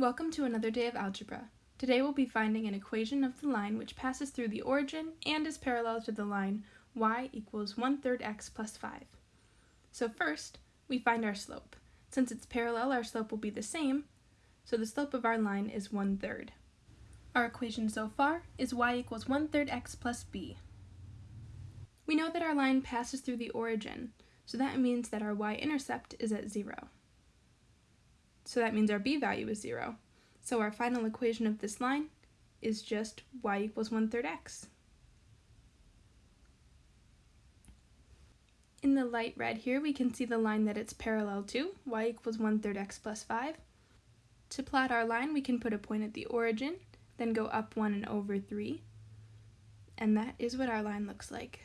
Welcome to another day of algebra. Today we'll be finding an equation of the line which passes through the origin and is parallel to the line y equals 1 third x plus 5. So first, we find our slope. Since it's parallel, our slope will be the same, so the slope of our line is 1 third. Our equation so far is y equals 1 third x plus b. We know that our line passes through the origin, so that means that our y-intercept is at 0 so that means our b value is 0. So our final equation of this line is just y equals 1 third x. In the light red here, we can see the line that it's parallel to, y equals 1 third x plus 5. To plot our line, we can put a point at the origin, then go up 1 and over 3, and that is what our line looks like.